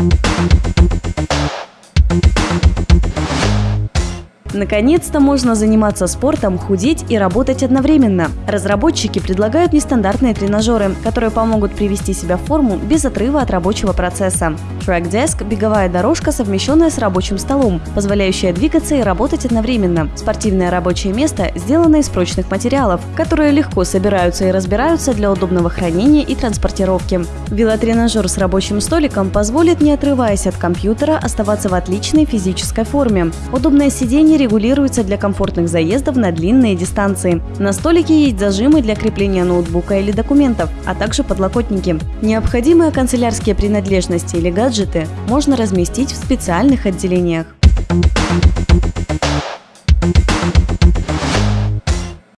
Thank you. Наконец-то можно заниматься спортом, худеть и работать одновременно. Разработчики предлагают нестандартные тренажеры, которые помогут привести себя в форму без отрыва от рабочего процесса. Track Desk – беговая дорожка, совмещенная с рабочим столом, позволяющая двигаться и работать одновременно. Спортивное рабочее место сделано из прочных материалов, которые легко собираются и разбираются для удобного хранения и транспортировки. Велотренажер с рабочим столиком позволит, не отрываясь от компьютера, оставаться в отличной физической форме. Удобное сиденье регулируется для комфортных заездов на длинные дистанции. На столике есть зажимы для крепления ноутбука или документов, а также подлокотники. Необходимые канцелярские принадлежности или гаджеты можно разместить в специальных отделениях.